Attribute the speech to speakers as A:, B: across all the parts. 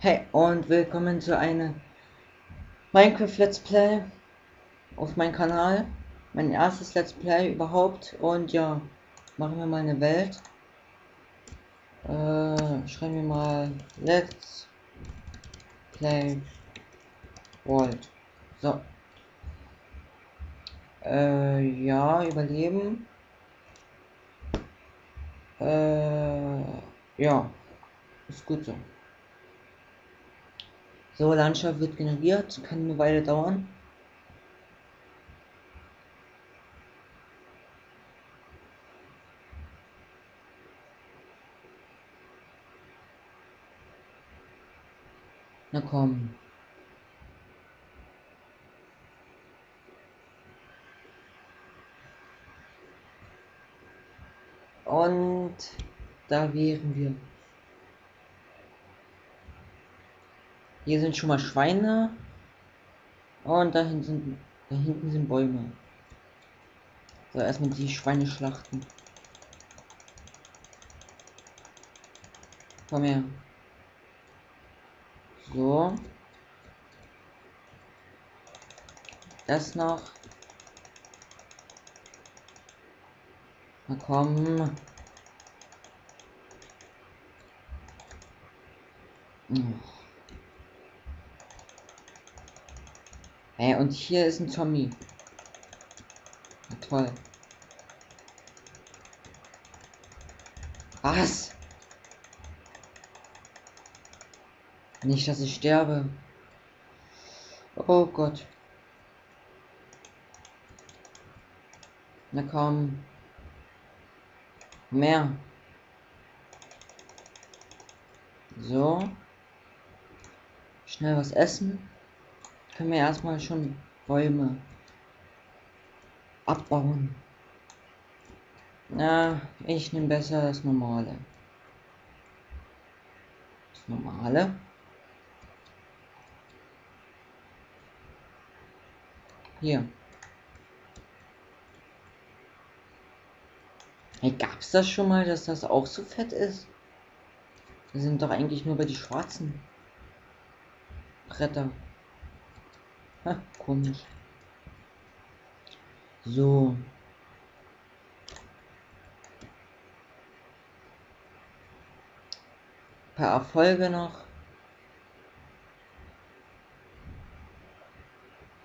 A: Hey und willkommen zu einem Minecraft Let's Play auf meinem Kanal. Mein erstes Let's Play überhaupt und ja, machen wir mal eine Welt. Äh, schreiben wir mal Let's Play World. So. Äh, ja, überleben. Äh, ja, ist gut so. So, Landschaft wird generiert, kann eine Weile dauern. Na komm. Und da wären wir. Hier sind schon mal Schweine. Und da hinten sind, da hinten sind Bäume. So, erstmal die Schweine schlachten. Komm her. So. Das noch. Na komm. Oh. Hey, und hier ist ein Zombie. Na, toll. Was? Nicht, dass ich sterbe. Oh Gott. Na komm. Mehr. So. Schnell was essen können wir erstmal schon Bäume abbauen. Na, ich nehme besser das normale. Das normale. Hier. Hey, gab's das schon mal, dass das auch so fett ist? Wir sind doch eigentlich nur bei die schwarzen Bretter. Komisch. So. Ein paar Erfolge noch.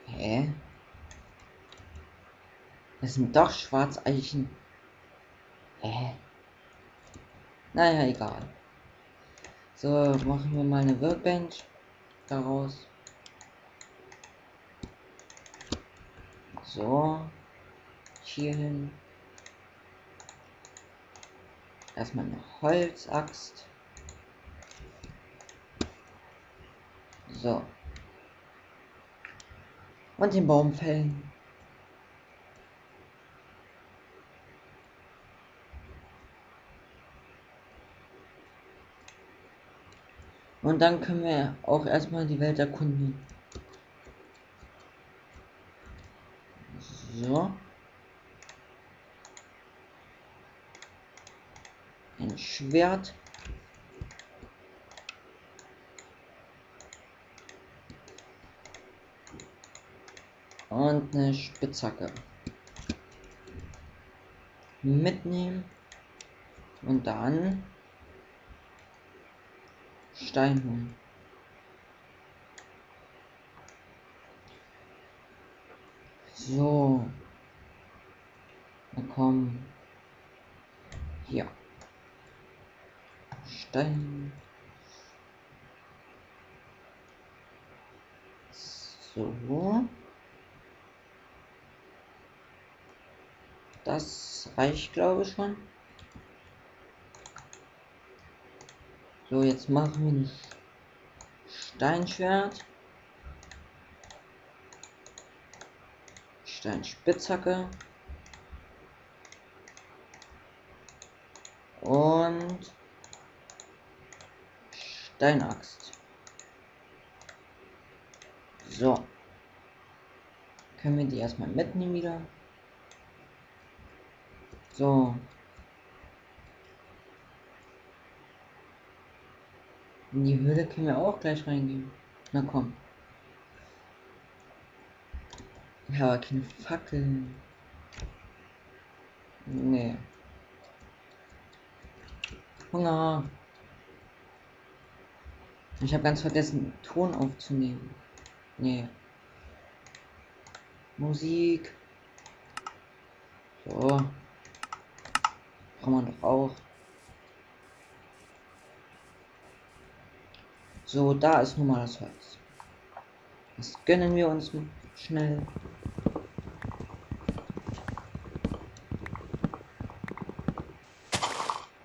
A: Hä? Das sind doch Schwarzeichen. Hä? Naja, egal. So, machen wir mal eine Workbench daraus. So. Hier hin. Erstmal eine Holzaxt. So. Und den Baum fällen. Und dann können wir auch erstmal die Welt erkunden. So. Ein Schwert. Und eine Spitzhacke. Mitnehmen. Und dann Stein. So. Na komm. Hier. Stein. So. Das reicht, glaube ich, schon. So, jetzt machen wir ein Steinschwert. Steinspitzhacke. Und Steinaxt. So. Können wir die erstmal mitnehmen wieder. So. In die Höhle können wir auch gleich reingehen. Na komm. Habe keine Fackeln. Nee. Hunger. Ich habe ganz vergessen, Ton aufzunehmen. Nee. Musik. So. Kann man doch auch. So, da ist nun mal das Holz. Das gönnen wir uns schnell.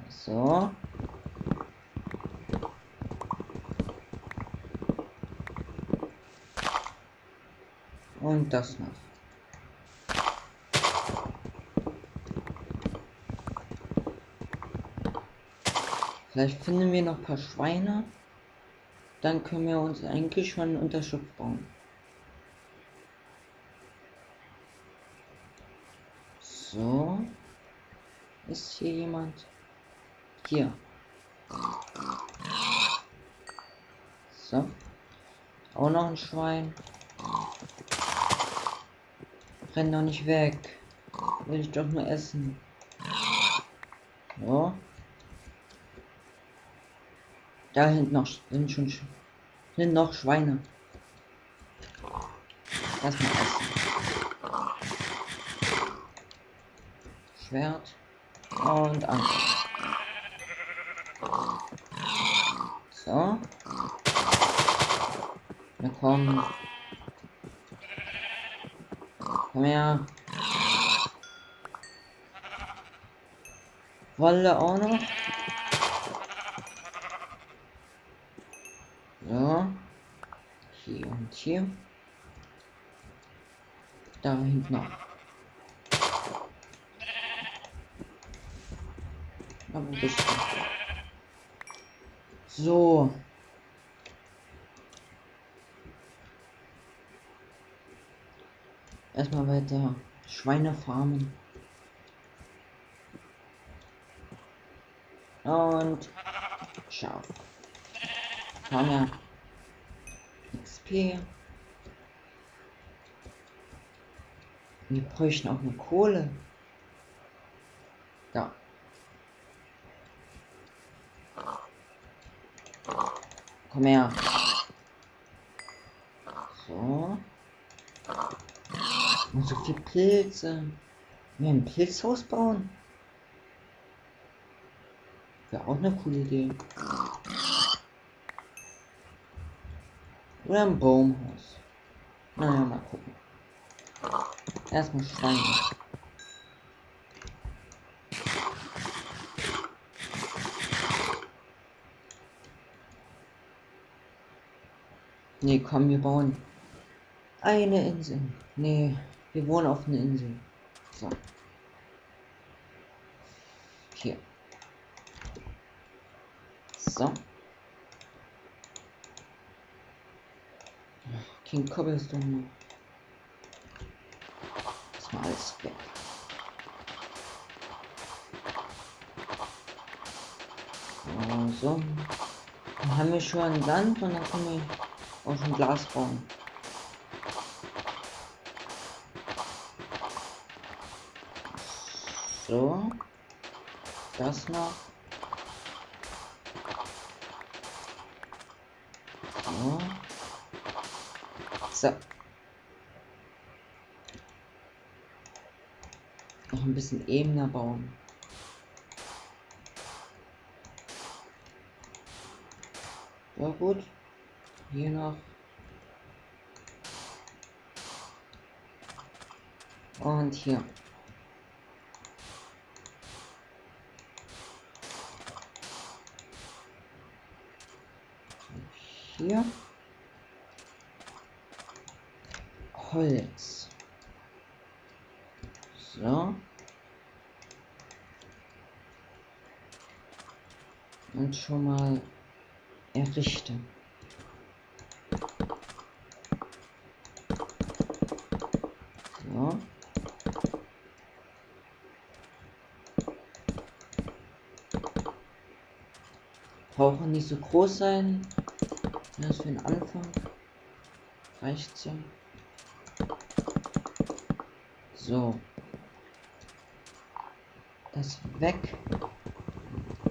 A: So. Das noch. Vielleicht finden wir noch ein paar Schweine. Dann können wir uns eigentlich schon ein Unterschlupf bauen. So. Ist hier jemand? Hier. So. Auch noch ein Schwein. Renn doch nicht weg. Will ich doch nur essen. So. Da hinten noch sind schon sind noch Schweine. Erstmal essen. Schwert und Anker. So. Na komm. Komm her. Wolle auch noch. So. Hier und hier. Da hinten noch. So. Erstmal weiter Schweine farmen. Und Schaf. Haben ja XP. Wir bräuchten auch eine Kohle. Ja. Komm her. So. Und so viel Pilze. Wir ein Pilzhaus bauen. Wäre auch eine coole Idee. Oder ein Baumhaus. Naja, mal gucken. Erstmal Schweine. Nee, komm, wir bauen eine Insel. Nee, wir wohnen auf einer Insel. So. Hier. So. King Cobblestone. Das war alles weg. So. Dann haben wir schon Land und dann können wir auch schon Glas bauen. So. Das noch. So. So. Noch ein bisschen ebener bauen. Ja gut. Hier noch. Und hier. Hier. Holz. So. Und schon mal errichten. So. Brauchen nicht so groß sein. Das für den Anfang reicht ja. So. Das weg.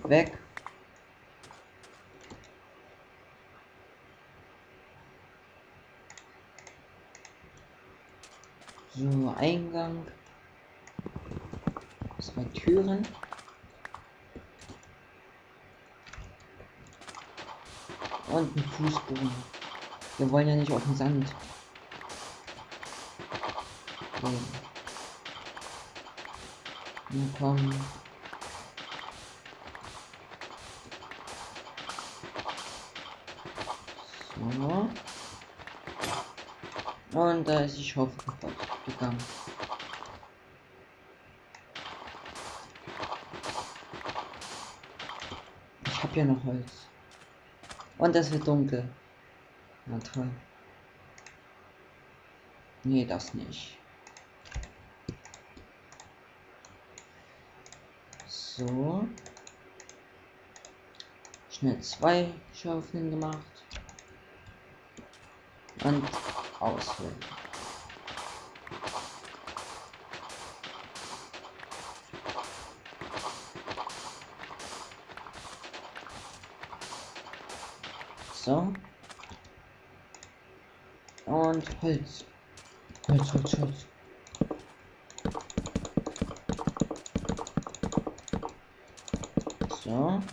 A: Weg. So, Eingang. Zwei Türen. Und ein Fußboden. Wir wollen ja nicht auf den Sand. So. Na komm. So. Und da ist die Schaufel gegangen. Ich habe ja noch Holz. Und es wird dunkel. Na toll. Nee, das nicht. So. Schnell zwei Schaufeln gemacht. Und ausfüllen. So. Und Holz. Holz, Holz, Holz. So.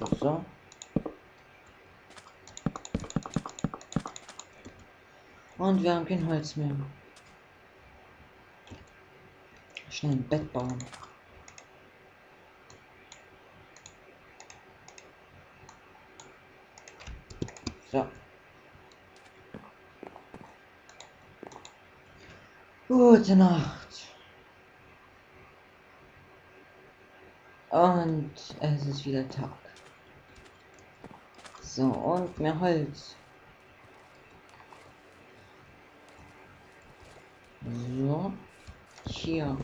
A: So, so. Und wir haben kein Holz mehr. Schnell ein Bett bauen. So. Gute Nacht. Und es ist wieder Tag. So, und mehr Holz. So. Hier.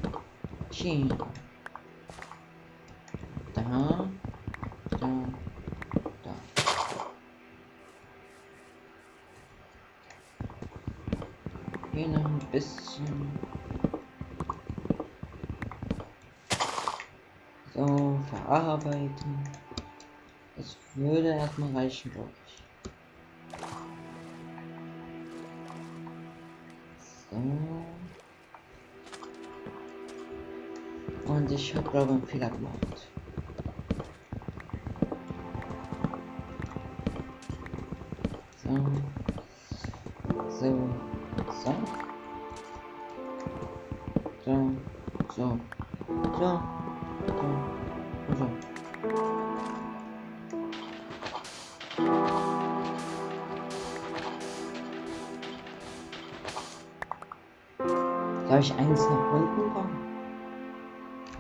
A: Hier. Da. Da. Noch ein bisschen. So, verarbeiten. Das würde erstmal reichen, glaube ich. Und ich habe glaube ich einen Fehler gemacht. So. So. So. So. So. So. So. So. Soll ich eins nach unten bauen?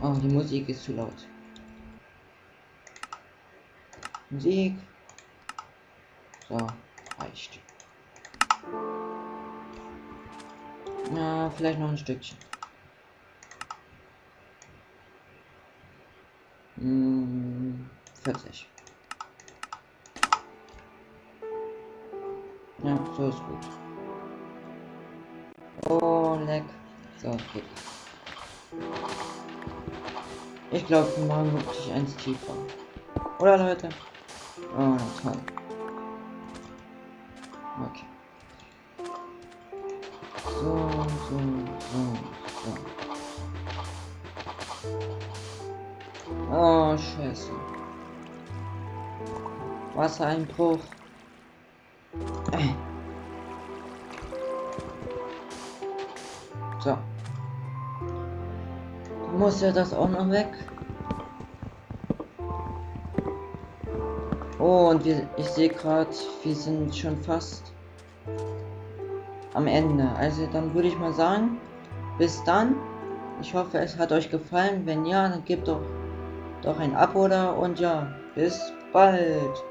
A: Oh, die Musik ist zu laut. Musik. So, reicht. Na, vielleicht noch ein Stückchen. Hm, 40. Ja, so ist gut. Oh, leck. So, geht. Ich glaube, wir machen wirklich eins tiefer. Oder Leute? Oh, toll. Okay. So, so, so, so. Oh, scheiße. Wassereinbruch. So muss ja das auch noch weg. Oh, und wir, ich sehe gerade, wir sind schon fast am Ende. Also dann würde ich mal sagen, bis dann. Ich hoffe, es hat euch gefallen. Wenn ja, dann gebt doch, doch ein Abo da und ja, bis bald.